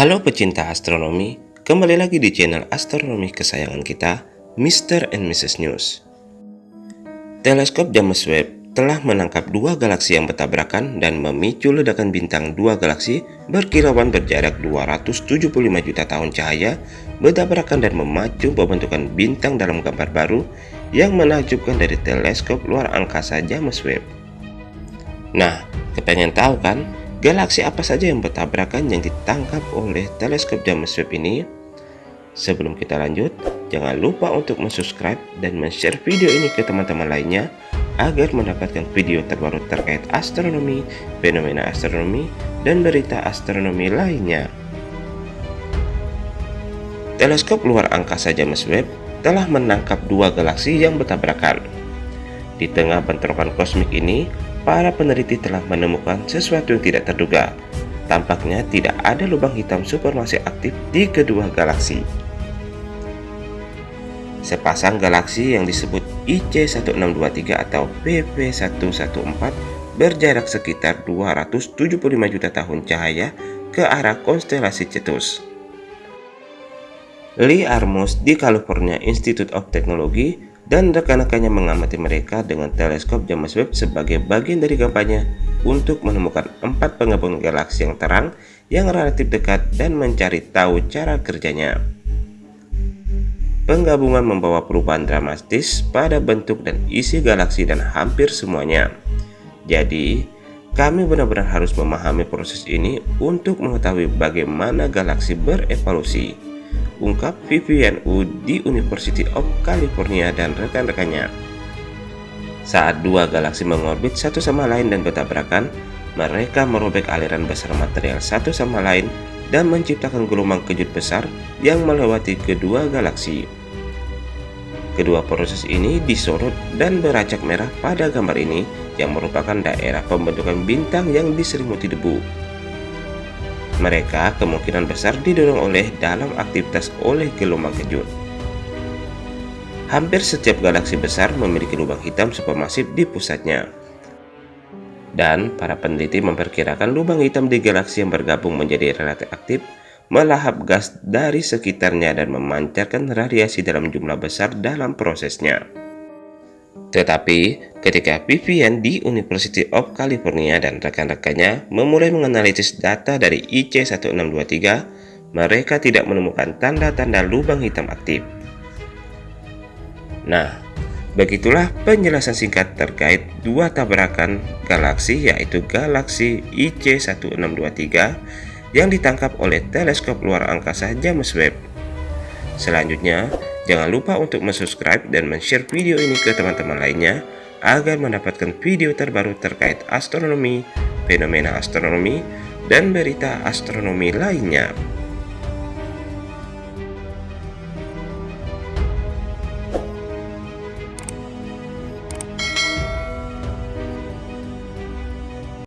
Halo pecinta astronomi, kembali lagi di channel astronomi kesayangan kita, Mr. and Mrs. News. Teleskop James Webb telah menangkap dua galaksi yang bertabrakan dan memicu ledakan bintang dua galaksi berkilauan berjarak 275 juta tahun cahaya bertabrakan dan memacu pembentukan bintang dalam gambar baru yang menakjubkan dari teleskop luar angkasa James Webb. Nah, kepengen tahu kan Galaksi apa saja yang bertabrakan yang ditangkap oleh teleskop James Webb ini? Sebelum kita lanjut, jangan lupa untuk subscribe dan share video ini ke teman-teman lainnya agar mendapatkan video terbaru terkait astronomi, fenomena astronomi, dan berita astronomi lainnya. Teleskop luar angkasa James Webb telah menangkap dua galaksi yang bertabrakan. Di tengah bentrokan kosmik ini, para peneliti telah menemukan sesuatu yang tidak terduga. Tampaknya tidak ada lubang hitam supermasif aktif di kedua galaksi. Sepasang galaksi yang disebut IC1623 atau PP114 berjarak sekitar 275 juta tahun cahaya ke arah konstelasi Cetus. Lee Armos di California Institute of Technology dan rekan-rekannya mengamati mereka dengan teleskop James Webb sebagai bagian dari kampanye untuk menemukan empat penggabungan galaksi yang terang yang relatif dekat dan mencari tahu cara kerjanya. Penggabungan membawa perubahan dramatis pada bentuk dan isi galaksi dan hampir semuanya. Jadi, kami benar-benar harus memahami proses ini untuk mengetahui bagaimana galaksi berevolusi ungkap Wu di University of California dan rekan-rekannya. Saat dua galaksi mengorbit satu sama lain dan bertabrakan, mereka merobek aliran besar material satu sama lain dan menciptakan gelombang kejut besar yang melewati kedua galaksi. Kedua proses ini disorot dan beracak merah pada gambar ini yang merupakan daerah pembentukan bintang yang diselimuti debu. Mereka kemungkinan besar didorong oleh dalam aktivitas oleh gelombang kejut. Hampir setiap galaksi besar memiliki lubang hitam supermasif di pusatnya. Dan para peneliti memperkirakan lubang hitam di galaksi yang bergabung menjadi relatif aktif melahap gas dari sekitarnya dan memancarkan radiasi dalam jumlah besar dalam prosesnya. Tetapi, ketika Vivian di University of California dan rekan-rekannya memulai menganalisis data dari IC1623, mereka tidak menemukan tanda-tanda lubang hitam aktif. Nah, begitulah penjelasan singkat terkait dua tabrakan galaksi yaitu galaksi IC1623 yang ditangkap oleh teleskop luar angkasa James Webb. Selanjutnya, Jangan lupa untuk subscribe dan share video ini ke teman-teman lainnya agar mendapatkan video terbaru terkait astronomi, fenomena astronomi, dan berita astronomi lainnya.